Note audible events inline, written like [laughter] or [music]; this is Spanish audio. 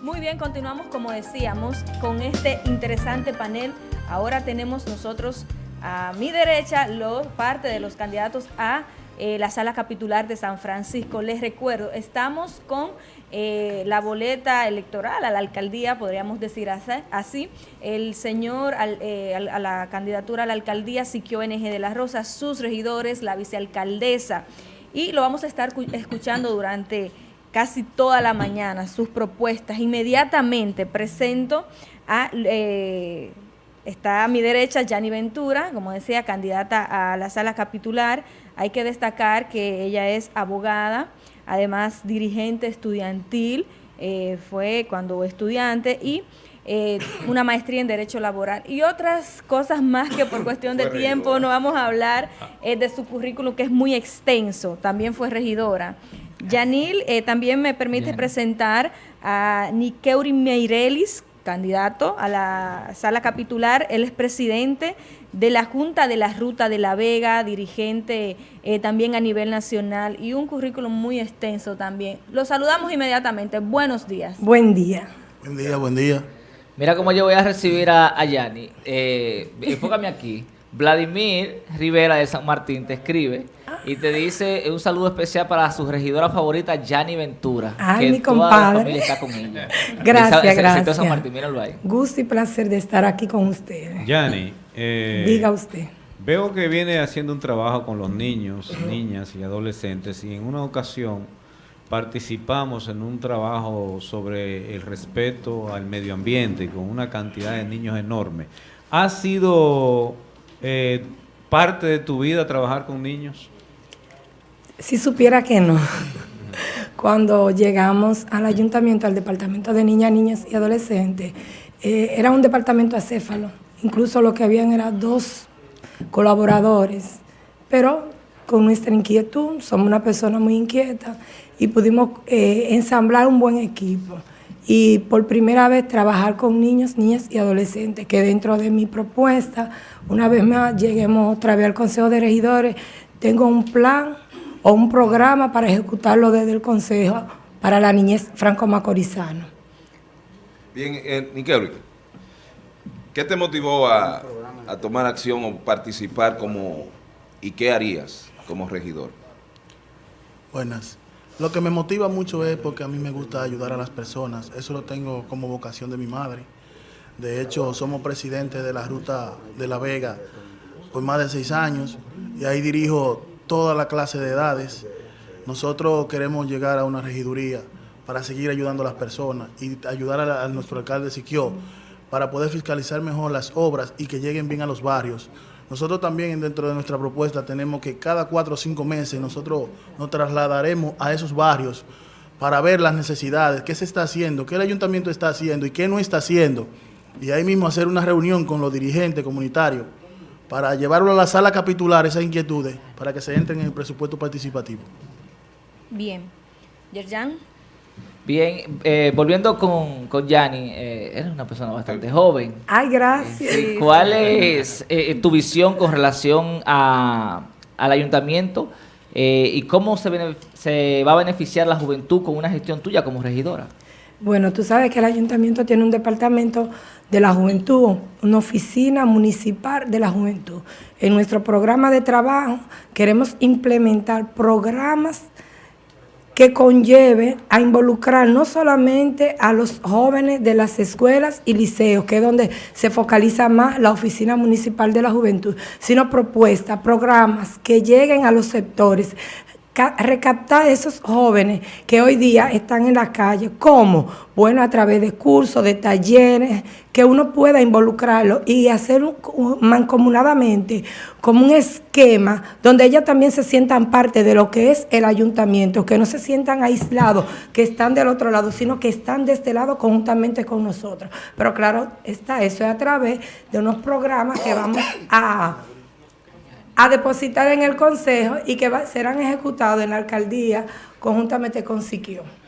Muy bien, continuamos como decíamos con este interesante panel. Ahora tenemos nosotros a mi derecha lo, parte de los candidatos a eh, la sala capitular de San Francisco. Les recuerdo, estamos con eh, la boleta electoral a la alcaldía, podríamos decir así. El señor eh, a la candidatura a la alcaldía Siquio NG de las Rosas, sus regidores, la vicealcaldesa. Y lo vamos a estar escuchando durante casi toda la mañana sus propuestas. Inmediatamente presento a... Eh, está a mi derecha Yanni Ventura, como decía, candidata a la sala capitular. Hay que destacar que ella es abogada, además dirigente estudiantil, eh, fue cuando estudiante y eh, una maestría en Derecho Laboral y otras cosas más que por cuestión de tiempo no vamos a hablar de su currículum que es muy extenso. También fue regidora. Yanil eh, también me permite presentar a Nikeuri Meirelis, candidato a la sala capitular. Él es presidente de la Junta de la Ruta de la Vega, dirigente eh, también a nivel nacional y un currículum muy extenso también. Lo saludamos inmediatamente. Buenos días. Buen día. Buen día, buen día. Mira cómo yo voy a recibir a, a Yani. Eh, enfócame aquí. Vladimir Rivera de San Martín te escribe y te dice un saludo especial para su regidora favorita, Yani Ventura. Ay, mi compadre. está con ella. [laughs] gracias, gracias. San Martín, míralo ahí. Gusto y placer de estar aquí con ustedes. Yani, eh, diga usted. Veo que viene haciendo un trabajo con los niños, niñas y adolescentes y en una ocasión participamos en un trabajo sobre el respeto al medio ambiente con una cantidad de niños enorme. ¿Ha sido eh, parte de tu vida trabajar con niños? Si supiera que no. Cuando llegamos al ayuntamiento, al departamento de niñas, niñas y adolescentes, eh, era un departamento acéfalo. Incluso lo que habían eran dos colaboradores. Pero con nuestra inquietud, somos una persona muy inquieta y pudimos eh, ensamblar un buen equipo. Y por primera vez trabajar con niños, niñas y adolescentes, que dentro de mi propuesta, una vez más lleguemos otra vez al Consejo de Regidores, tengo un plan o un programa para ejecutarlo desde el Consejo para la niñez franco-macorizana. Bien, eh, ¿qué te motivó a, a, tomar acción o participar como y qué harías como regidor? Buenas. Lo que me motiva mucho es porque a mí me gusta ayudar a las personas. Eso lo tengo como vocación de mi madre. De hecho, somos presidentes de la Ruta de la Vega por más de seis años y ahí dirijo toda la clase de edades. Nosotros queremos llegar a una regiduría para seguir ayudando a las personas y ayudar a, nuestro alcalde Siquio para poder fiscalizar mejor las obras y que lleguen bien a los barrios. Nosotros también dentro de nuestra propuesta tenemos que cada cuatro o cinco meses nosotros nos trasladaremos a esos barrios para ver las necesidades, qué se está haciendo, qué el ayuntamiento está haciendo y qué no está haciendo. Y ahí mismo hacer una reunión con los dirigentes comunitarios para llevarlo a la sala capitular esas inquietudes para que se entren en el presupuesto participativo. Bien. Yerjan. Bien, eh, volviendo con, con Yanni, eh, eres una persona bastante joven. Ay, gracias. ¿Cuál es eh, tu visión con relación a, al ayuntamiento y cómo se, se va a beneficiar la juventud con una gestión tuya como regidora? Bueno, tú sabes que el ayuntamiento tiene un departamento de la juventud, una oficina municipal de la juventud. En nuestro programa de trabajo queremos implementar programas que conlleve a involucrar no solamente a los jóvenes de las escuelas y liceos, que es donde se focaliza más la Oficina Municipal de la Juventud, sino propuestas, programas que lleguen a los sectores, recaptar esos jóvenes que hoy día están en la calle. ¿Cómo? Bueno, a través de cursos, de talleres, que uno pueda involucrarlo y hacer mancomunadamente como un esquema donde ellas también se sientan parte de lo que es el ayuntamiento, que no se sientan aislados, que están del otro lado, sino que están de este lado conjuntamente con nosotros. Pero claro, está eso a través de unos programas que vamos a a depositar en el Consejo y que serán ejecutados en la alcaldía conjuntamente con Siquio.